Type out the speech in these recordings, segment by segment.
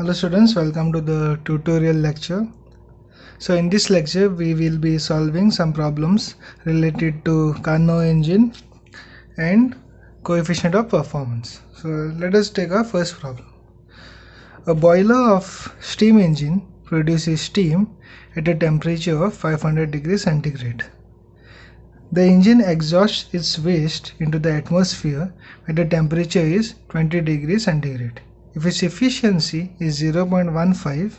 Hello students, welcome to the tutorial lecture. So in this lecture we will be solving some problems related to Carnot engine and coefficient of performance. So let us take our first problem. A boiler of steam engine produces steam at a temperature of 500 degrees centigrade. The engine exhausts its waste into the atmosphere when the temperature is 20 degrees centigrade. If its efficiency is 0.15,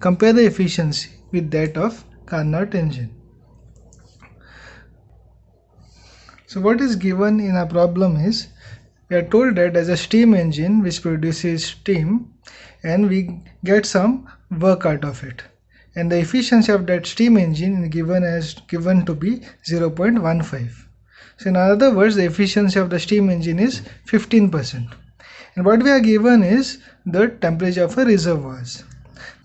compare the efficiency with that of Carnot engine. So what is given in our problem is we are told that as a steam engine which produces steam and we get some work out of it. And the efficiency of that steam engine is given as given to be 0.15 so in other words the efficiency of the steam engine is 15 percent and what we are given is the temperature of a reservoirs.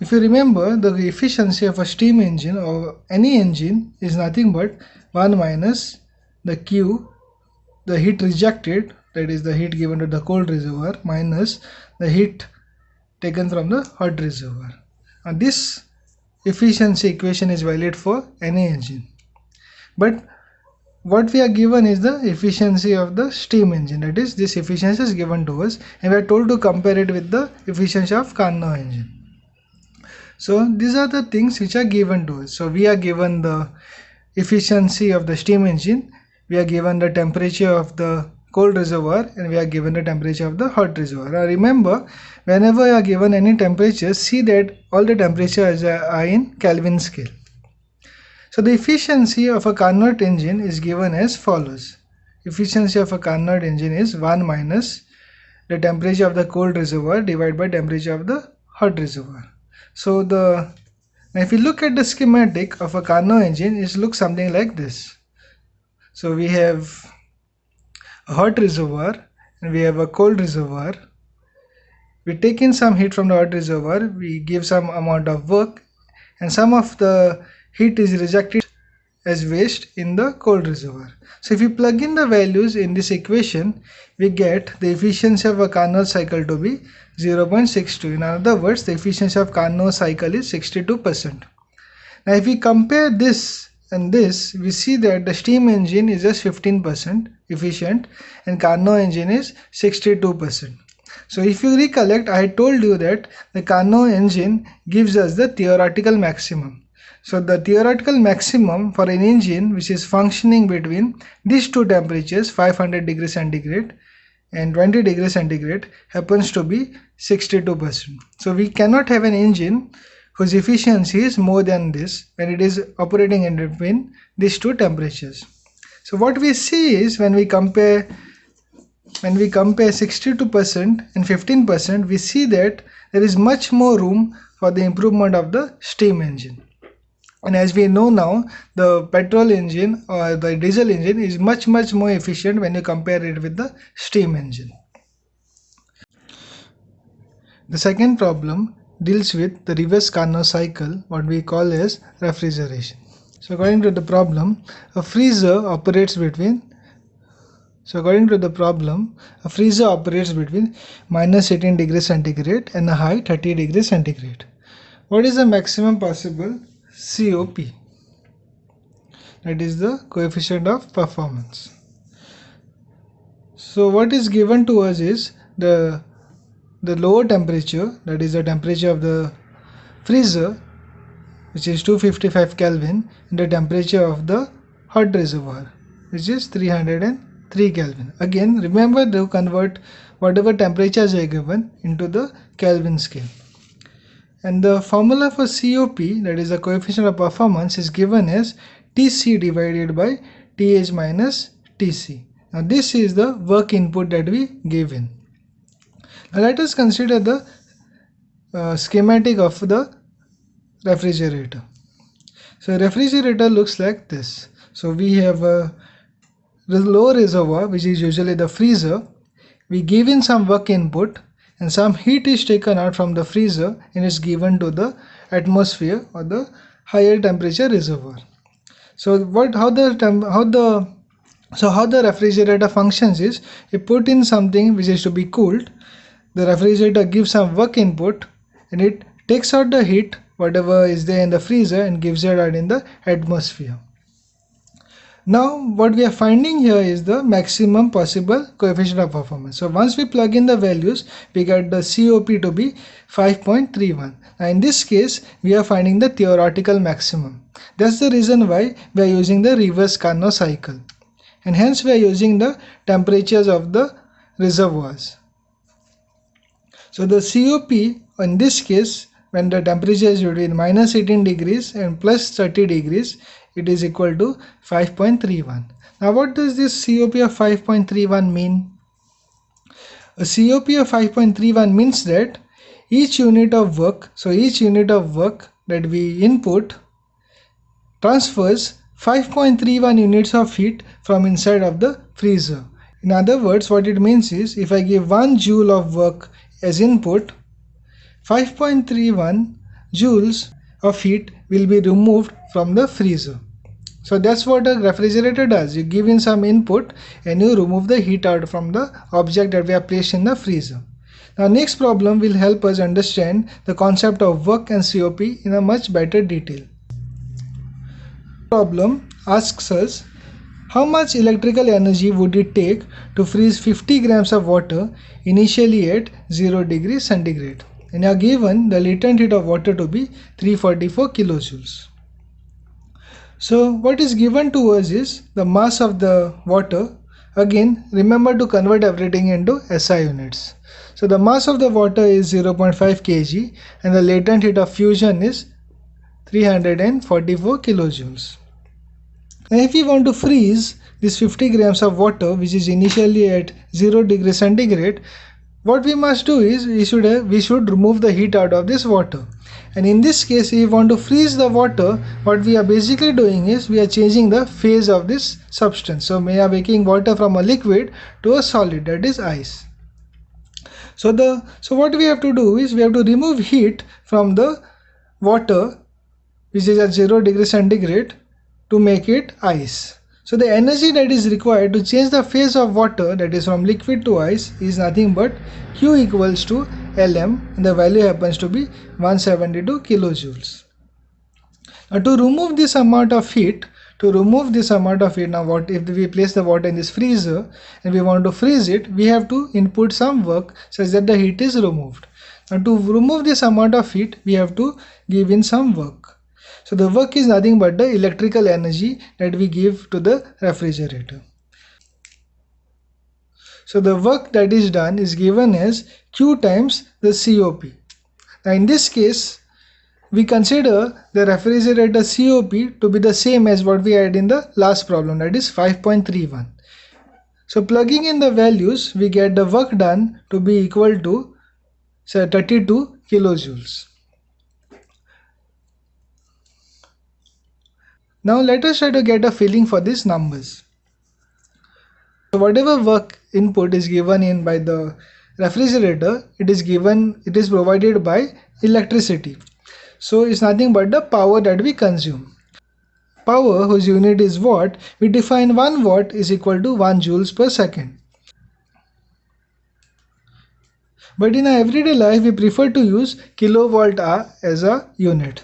If you remember the efficiency of a steam engine or any engine is nothing but 1 minus the q the heat rejected that is the heat given to the cold reservoir minus the heat taken from the hot reservoir. And this efficiency equation is valid for any engine. But what we are given is the efficiency of the steam engine that is this efficiency is given to us and we are told to compare it with the efficiency of Carnot engine so these are the things which are given to us so we are given the efficiency of the steam engine we are given the temperature of the cold reservoir and we are given the temperature of the hot reservoir. Now remember whenever you are given any temperature see that all the temperatures uh, are in Kelvin scale. So the efficiency of a Carnot engine is given as follows. Efficiency of a Carnot engine is 1 minus the temperature of the cold reservoir divided by temperature of the hot reservoir. So the now if you look at the schematic of a Carnot engine it looks something like this. So we have a hot reservoir and we have a cold reservoir we take in some heat from the hot reservoir we give some amount of work and some of the heat is rejected as waste in the cold reservoir so if we plug in the values in this equation we get the efficiency of a Carnot cycle to be 0.62 in other words the efficiency of Carnot cycle is 62 percent now if we compare this and this we see that the steam engine is just 15% efficient and Carnot engine is 62%. So if you recollect I told you that the Carnot engine gives us the theoretical maximum. So the theoretical maximum for an engine which is functioning between these two temperatures 500 degrees centigrade and 20 degrees centigrade happens to be 62%. So we cannot have an engine whose efficiency is more than this when it is operating in between these two temperatures. So what we see is when we compare when we compare 62% and 15% we see that there is much more room for the improvement of the steam engine and as we know now the petrol engine or the diesel engine is much much more efficient when you compare it with the steam engine. The second problem deals with the reverse Carnot cycle what we call as refrigeration. So according to the problem a freezer operates between so according to the problem a freezer operates between minus 18 degrees centigrade and a high 30 degrees centigrade. What is the maximum possible COP? That is the coefficient of performance. So what is given to us is the the lower temperature that is the temperature of the freezer which is 255 Kelvin and the temperature of the hot reservoir which is 303 Kelvin. Again remember to convert whatever temperatures are given into the Kelvin scale. And the formula for COP that is the coefficient of performance is given as TC divided by TH minus TC. Now this is the work input that we give in. Now let us consider the uh, schematic of the refrigerator. So refrigerator looks like this. So we have a low reservoir which is usually the freezer. We give in some work input and some heat is taken out from the freezer and is given to the atmosphere or the higher temperature reservoir. So what how the how the so how the refrigerator functions is you put in something which is to be cooled the refrigerator gives some work input and it takes out the heat whatever is there in the freezer and gives it out in the atmosphere. Now what we are finding here is the maximum possible coefficient of performance. So once we plug in the values we get the COP to be 5.31. Now in this case we are finding the theoretical maximum. That's the reason why we are using the reverse Carnot cycle and hence we are using the temperatures of the reservoirs. So the COP in this case when the temperature is between minus 18 degrees and plus 30 degrees it is equal to 5.31 now what does this COP of 5.31 mean? A COP of 5.31 means that each unit of work so each unit of work that we input transfers 5.31 units of heat from inside of the freezer. In other words what it means is if I give 1 joule of work as input 5.31 joules of heat will be removed from the freezer. So that's what a refrigerator does. You give in some input and you remove the heat out from the object that we have placed in the freezer. Now next problem will help us understand the concept of work and COP in a much better detail. Problem asks us how much electrical energy would it take to freeze 50 grams of water initially at 0 degrees centigrade and are given the latent heat of water to be 344 kilojoules. So what is given to us is the mass of the water. Again remember to convert everything into SI units. So the mass of the water is 0.5 kg and the latent heat of fusion is 344 kilojoules. Now if we want to freeze this 50 grams of water which is initially at 0 degree centigrade what we must do is we should have, we should remove the heat out of this water. And in this case if we want to freeze the water what we are basically doing is we are changing the phase of this substance. So we are making water from a liquid to a solid that is ice. So the so what we have to do is we have to remove heat from the water which is at 0 degree centigrade to make it ice so the energy that is required to change the phase of water that is from liquid to ice is nothing but Q equals to Lm and the value happens to be 172 kilojoules. Now to remove this amount of heat, to remove this amount of heat, now what if we place the water in this freezer and we want to freeze it, we have to input some work such that the heat is removed. Now to remove this amount of heat, we have to give in some work. So the work is nothing but the electrical energy that we give to the refrigerator. So the work that is done is given as Q times the COP. Now in this case, we consider the refrigerator COP to be the same as what we had in the last problem that is 5.31. So plugging in the values, we get the work done to be equal to say 32 kilojoules. Now let us try to get a feeling for these numbers. So whatever work input is given in by the refrigerator, it is given, it is provided by electricity. So it's nothing but the power that we consume. Power whose unit is watt, we define 1 watt is equal to 1 joules per second. But in our everyday life, we prefer to use kilowatt hour as a unit.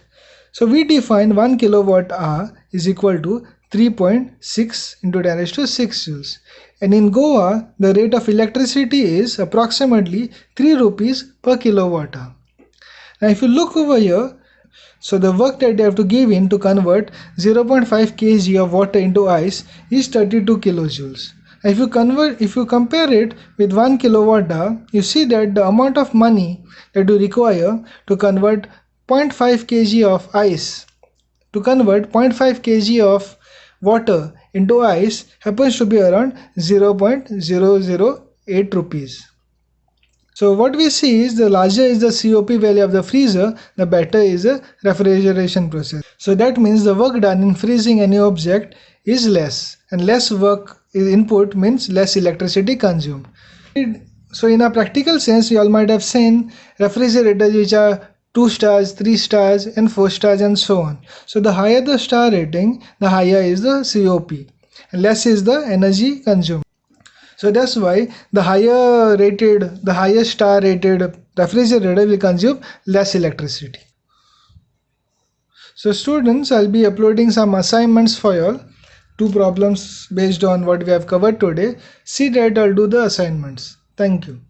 So we define 1 kilowatt hour is equal to 3.6 into 10 raised to 6 joules. And in Goa, the rate of electricity is approximately 3 rupees per kilowatt hour. Now if you look over here, so the work that they have to give in to convert 0.5 kg of water into ice is 32 kilojoules. If you convert, if you compare it with 1 kilowatt hour, you see that the amount of money that you require to convert 0.5 kg of ice to convert 0.5 kg of water into ice happens to be around 0.008 rupees. So what we see is the larger is the COP value of the freezer, the better is the refrigeration process. So that means the work done in freezing any object is less and less work is input means less electricity consumed. So in a practical sense, you all might have seen refrigerators which are 2 stars, 3 stars and 4 stars and so on. So the higher the star rating, the higher is the COP and less is the energy consumed. So that's why the higher rated, the higher star rated refrigerator will consume less electricity. So students, I'll be uploading some assignments for y'all. Two problems based on what we have covered today. See that I'll do the assignments. Thank you.